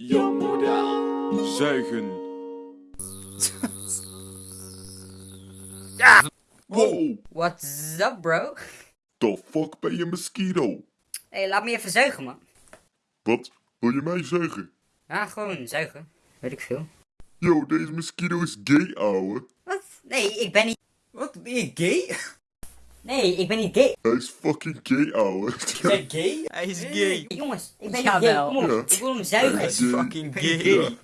Jouw moeder zuigen. Wow, What's up, bro? the fuck ben je mosquito? Hé, hey, laat me even zuigen, man. Wat? Wil je mij zuigen? Ja, gewoon zuigen. Weet ik veel. Yo, deze mosquito is gay, ouwe. Wat? Nee, ik ben niet... Wat, ben je gay? Nee, ik ben niet gay. Hij is fucking gay, ouwe. Ben gay? Hij is Nee, gay. jongens, ik ben niet gay. Kom op, Ja. ik wil hem zuigen. Hij is. Fucking gay.